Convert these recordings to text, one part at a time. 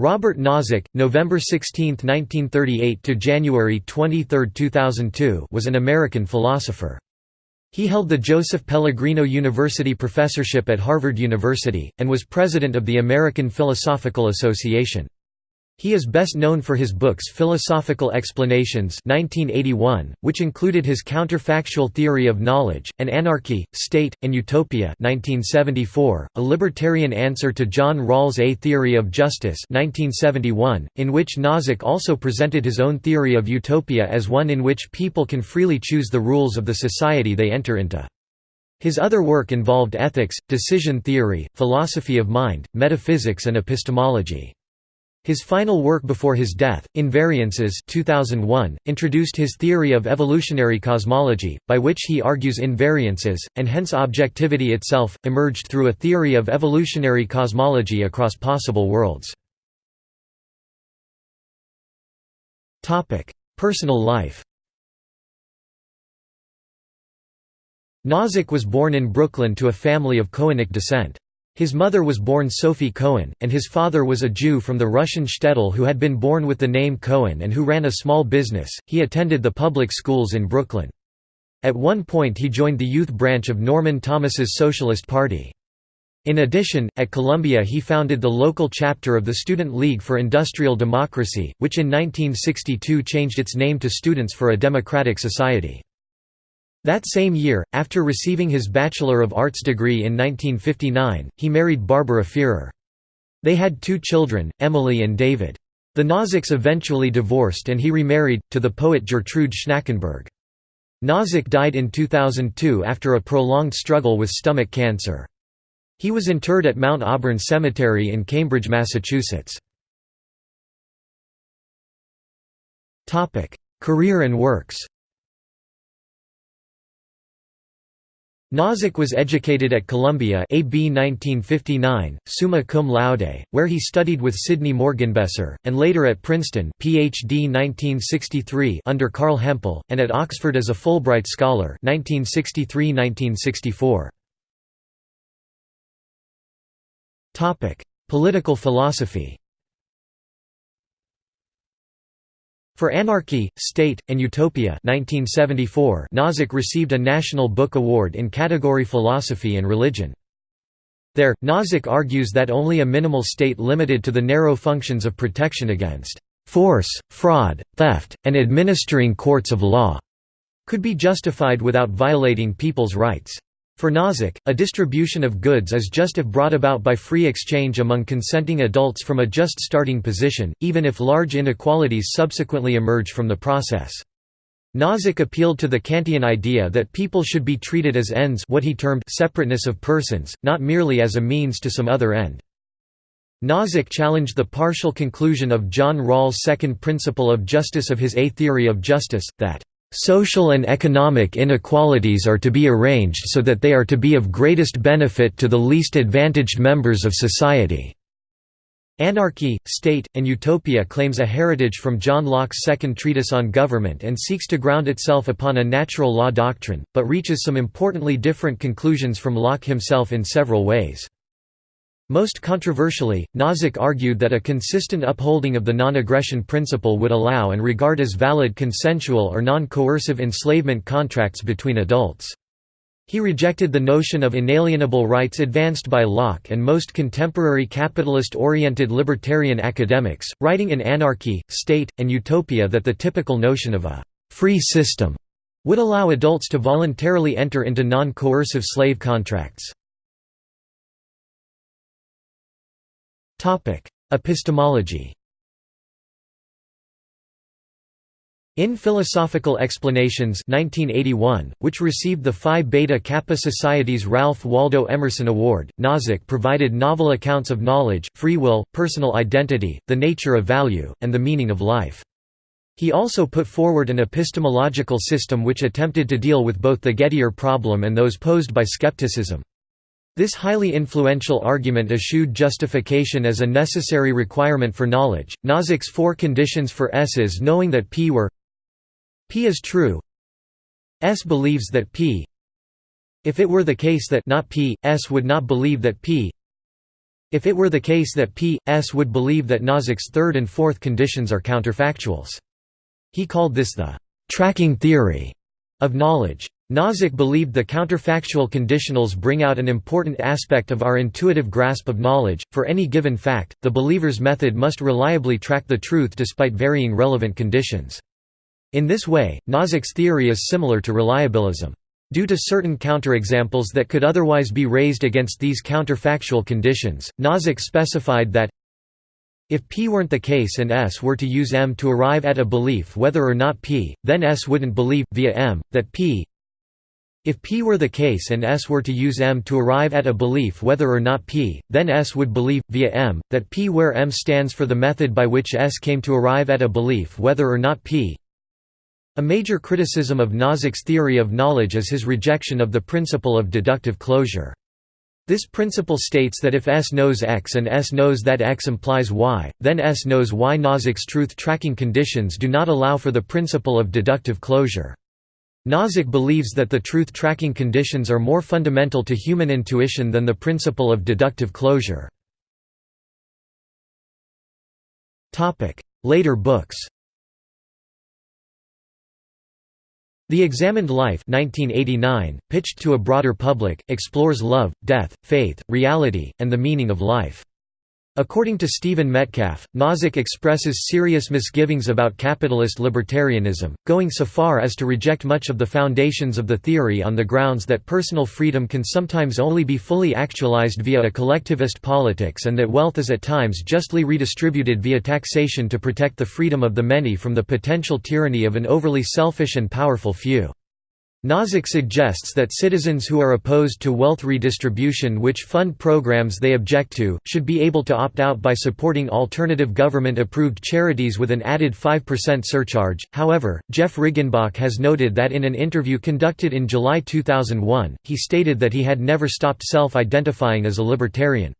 Robert Nozick, November 16, 1938 to January 23, 2002, was an American philosopher. He held the Joseph Pellegrino University professorship at Harvard University and was president of the American Philosophical Association. He is best known for his books Philosophical Explanations 1981, which included his counterfactual theory of knowledge, and Anarchy, State, and Utopia 1974, a libertarian answer to John Rawls' A Theory of Justice 1971, in which Nozick also presented his own theory of utopia as one in which people can freely choose the rules of the society they enter into. His other work involved ethics, decision theory, philosophy of mind, metaphysics and epistemology. His final work before his death, Invariances 2001, introduced his theory of evolutionary cosmology, by which he argues invariances, and hence objectivity itself, emerged through a theory of evolutionary cosmology across possible worlds. Personal life Nozick was born in Brooklyn to a family of Kohenic descent. His mother was born Sophie Cohen, and his father was a Jew from the Russian shtetl who had been born with the name Cohen and who ran a small business. He attended the public schools in Brooklyn. At one point he joined the youth branch of Norman Thomas's Socialist Party. In addition, at Columbia he founded the local chapter of the Student League for Industrial Democracy, which in 1962 changed its name to Students for a Democratic Society. That same year, after receiving his Bachelor of Arts degree in 1959, he married Barbara Fierer. They had two children, Emily and David. The Nozicks eventually divorced and he remarried, to the poet Gjertrud Schnackenberg. Nozick died in 2002 after a prolonged struggle with stomach cancer. He was interred at Mount Auburn Cemetery in Cambridge, Massachusetts. Career and works Nozick was educated at Columbia AB 1959, summa cum laude, where he studied with Sidney Morgenbesser, and later at Princeton PhD 1963 under Carl Hempel, and at Oxford as a Fulbright Scholar 1963–1964. Political philosophy For Anarchy, State, and Utopia 1974, Nozick received a National Book Award in category Philosophy and Religion. There, Nozick argues that only a minimal state limited to the narrow functions of protection against force, fraud, theft, and administering courts of law could be justified without violating people's rights. For Nozick, a distribution of goods is just if brought about by free exchange among consenting adults from a just starting position, even if large inequalities subsequently emerge from the process. Nozick appealed to the Kantian idea that people should be treated as ends what he termed separateness of persons, not merely as a means to some other end. Nozick challenged the partial conclusion of John Rawls' second principle of justice of his A theory of justice, that Social and economic inequalities are to be arranged so that they are to be of greatest benefit to the least advantaged members of society. Anarchy, State, and Utopia claims a heritage from John Locke's second treatise on government and seeks to ground itself upon a natural law doctrine, but reaches some importantly different conclusions from Locke himself in several ways. Most controversially, Nozick argued that a consistent upholding of the non-aggression principle would allow and regard as valid consensual or non-coercive enslavement contracts between adults. He rejected the notion of inalienable rights advanced by Locke and most contemporary capitalist-oriented libertarian academics, writing in Anarchy, State, and Utopia that the typical notion of a «free system» would allow adults to voluntarily enter into non-coercive slave contracts. Epistemology In Philosophical Explanations 1981, which received the Phi Beta Kappa Society's Ralph Waldo Emerson Award, Nozick provided novel accounts of knowledge, free will, personal identity, the nature of value, and the meaning of life. He also put forward an epistemological system which attempted to deal with both the Gettier problem and those posed by skepticism. This highly influential argument eschewed justification as a necessary requirement for knowledge. Nozick's four conditions for S is knowing that P were P is true. S believes that P. If it were the case that not P, S would not believe that P. If it were the case that P. S. would believe that Nozick's third and fourth conditions are counterfactuals. He called this the «tracking theory» of knowledge. Nozick believed the counterfactual conditionals bring out an important aspect of our intuitive grasp of knowledge. For any given fact, the believer's method must reliably track the truth despite varying relevant conditions. In this way, Nozick's theory is similar to reliabilism. Due to certain counterexamples that could otherwise be raised against these counterfactual conditions, Nozick specified that if P weren't the case and S were to use M to arrive at a belief whether or not P, then S wouldn't believe, via M, that P if P were the case and S were to use M to arrive at a belief whether or not P, then S would believe, via M, that P where M stands for the method by which S came to arrive at a belief whether or not P a major criticism of Nozick's theory of knowledge is his rejection of the principle of deductive closure. This principle states that if S knows X and S knows that X implies Y, then S knows Y. Nozick's truth-tracking conditions do not allow for the principle of deductive closure. Nozick believes that the truth-tracking conditions are more fundamental to human intuition than the principle of deductive closure. Later books The Examined Life 1989, pitched to a broader public, explores love, death, faith, reality, and the meaning of life. According to Stephen Metcalf, Nozick expresses serious misgivings about capitalist libertarianism, going so far as to reject much of the foundations of the theory on the grounds that personal freedom can sometimes only be fully actualized via a collectivist politics and that wealth is at times justly redistributed via taxation to protect the freedom of the many from the potential tyranny of an overly selfish and powerful few. Nozick suggests that citizens who are opposed to wealth redistribution which fund programs they object to, should be able to opt out by supporting alternative government-approved charities with an added 5% surcharge. However, Jeff Riggenbach has noted that in an interview conducted in July 2001, he stated that he had never stopped self-identifying as a libertarian.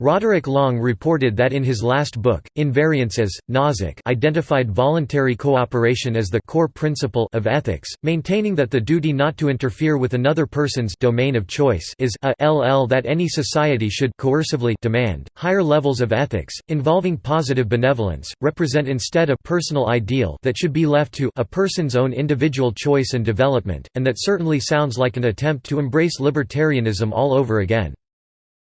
Roderick Long reported that in his last book, Invariances, Nozick identified voluntary cooperation as the core principle of ethics, maintaining that the duty not to interfere with another person's domain of choice is a ll that any society should coercively demand. Higher levels of ethics, involving positive benevolence, represent instead a personal ideal that should be left to a person's own individual choice and development, and that certainly sounds like an attempt to embrace libertarianism all over again.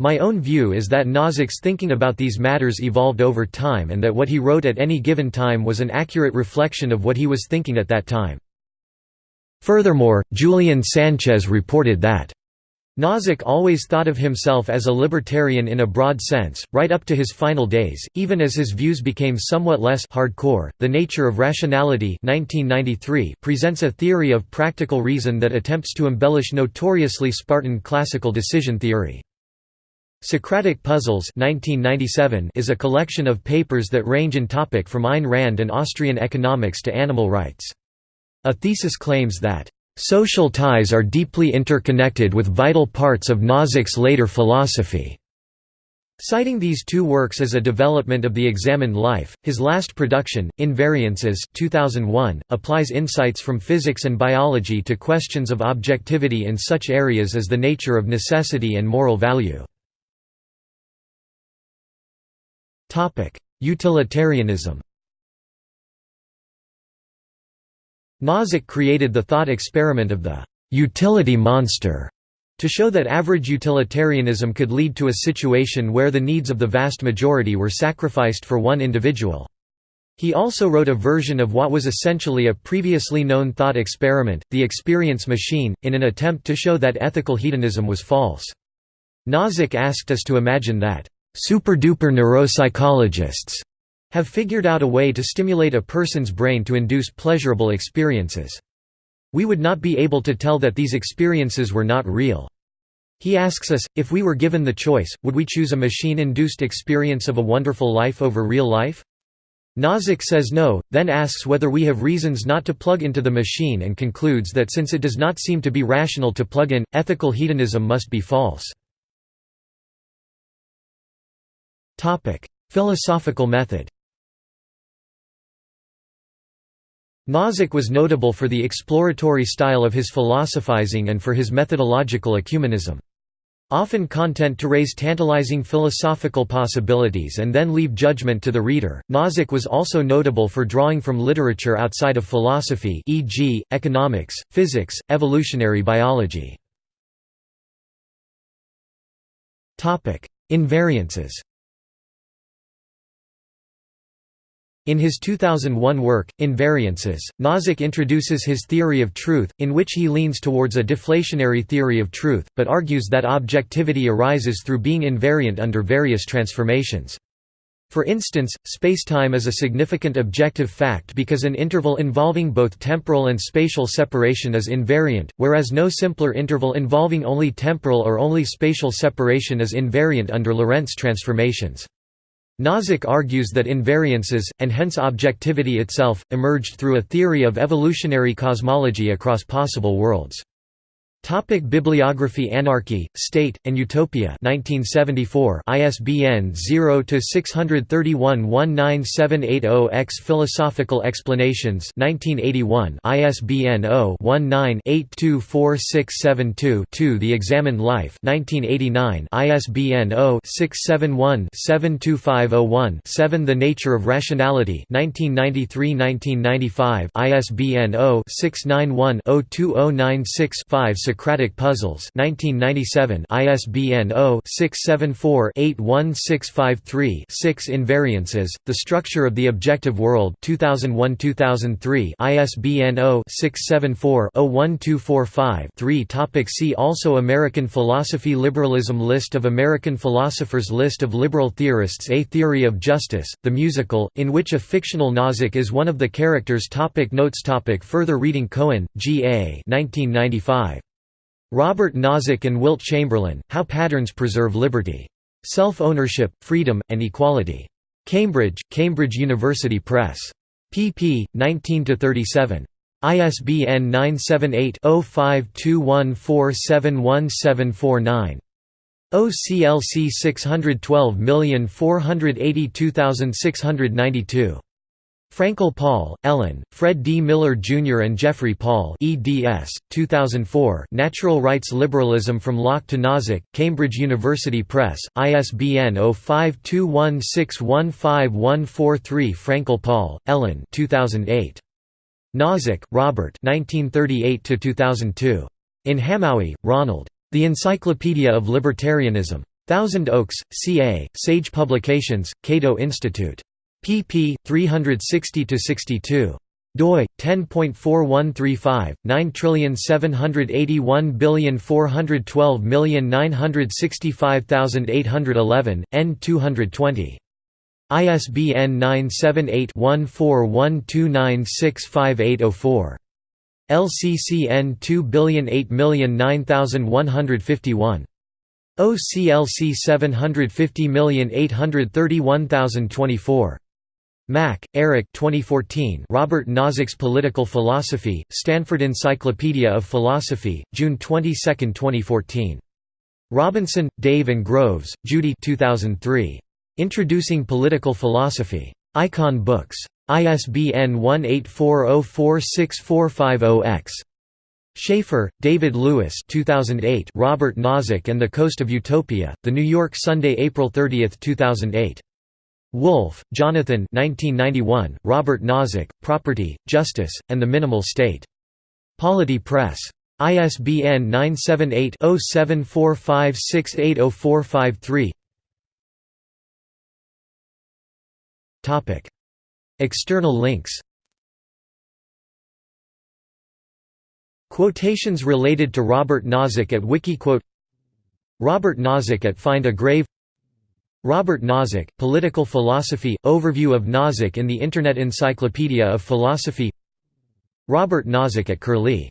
My own view is that Nozick's thinking about these matters evolved over time and that what he wrote at any given time was an accurate reflection of what he was thinking at that time. Furthermore, Julian Sanchez reported that Nozick always thought of himself as a libertarian in a broad sense, right up to his final days, even as his views became somewhat less hardcore. The Nature of Rationality 1993 presents a theory of practical reason that attempts to embellish notoriously Spartan classical decision theory. Socratic Puzzles 1997 is a collection of papers that range in topic from Ayn Rand and Austrian economics to animal rights. A thesis claims that, "...social ties are deeply interconnected with vital parts of Nozick's later philosophy." Citing these two works as a development of the examined life, his last production, Invariances 2001, applies insights from physics and biology to questions of objectivity in such areas as the nature of necessity and moral value. Utilitarianism Nozick created the thought experiment of the «utility monster» to show that average utilitarianism could lead to a situation where the needs of the vast majority were sacrificed for one individual. He also wrote a version of what was essentially a previously known thought experiment, the experience machine, in an attempt to show that ethical hedonism was false. Nozick asked us to imagine that Super-duper neuropsychologists have figured out a way to stimulate a person's brain to induce pleasurable experiences. We would not be able to tell that these experiences were not real. He asks us, if we were given the choice, would we choose a machine-induced experience of a wonderful life over real life? Nozick says no, then asks whether we have reasons not to plug into the machine and concludes that since it does not seem to be rational to plug in, ethical hedonism must be false. Topic: Philosophical method. Nozick was notable for the exploratory style of his philosophizing and for his methodological ecumenism. Often content to raise tantalizing philosophical possibilities and then leave judgment to the reader. Nozick was also notable for drawing from literature outside of philosophy, e.g., economics, physics, evolutionary biology. Topic: Invariances. In his 2001 work, Invariances, Nozick introduces his theory of truth, in which he leans towards a deflationary theory of truth, but argues that objectivity arises through being invariant under various transformations. For instance, spacetime is a significant objective fact because an interval involving both temporal and spatial separation is invariant, whereas no simpler interval involving only temporal or only spatial separation is invariant under Lorentz transformations. Nozick argues that invariances, and hence objectivity itself, emerged through a theory of evolutionary cosmology across possible worlds. Topic Bibliography Anarchy, State, and Utopia. 1974 ISBN 0-631-19780-X Philosophical Explanations. 1981 ISBN 0-19-824672-2 The Examined Life. 1989 ISBN 0-671-72501-7 The Nature of Rationality. 1993–1995 ISBN 0-691-02096-5 Socratic Puzzles 1997 ISBN 0-674-81653-6 Invariances, The Structure of the Objective World 2001-2003 ISBN 0-674-01245-3 Topic See also American philosophy Liberalism List of American philosophers List of liberal theorists A Theory of Justice, the musical, in which a fictional Nozick is one of the characters topic Notes topic Further reading Cohen, G. A. 1995. Robert Nozick and Wilt Chamberlain, How Patterns Preserve Liberty. Self-Ownership, Freedom, and Equality. Cambridge, Cambridge University Press. pp. 19–37. ISBN 978-0521471749. OCLC 612482692. Frankel Paul, Ellen, Fred D. Miller Jr. and Jeffrey Paul eds. 2004 Natural Rights Liberalism from Locke to Nozick, Cambridge University Press, ISBN 0521615143 Frankel Paul, Ellen 2008. Nozick, Robert 1938–2002. In Hamowy, Ronald. The Encyclopedia of Libertarianism. Thousand Oaks, CA, Sage Publications, Cato Institute pp. 360–62 doi 10.4135 9781412965811 n 220 ISBN 978-1412965804. LCCN 2008009151. OCLC 750831024. Mack, Eric 2014 Robert Nozick's Political Philosophy, Stanford Encyclopedia of Philosophy, June 22, 2014. Robinson, Dave and Groves, Judy 2003. Introducing Political Philosophy. Icon Books. ISBN 1840464450-X. Schaeffer, David Lewis 2008 Robert Nozick and the Coast of Utopia, The New York Sunday April 30, 2008. Wolff, Jonathan 1991, Robert Nozick, Property, Justice, and the Minimal State. Polity Press. ISBN 978-0745680453 External links. Quotations related to Robert Nozick at Wikiquote. Robert Nozick at Find a Grave Robert Nozick, Political Philosophy – Overview of Nozick in the Internet Encyclopedia of Philosophy. Robert Nozick at Curlie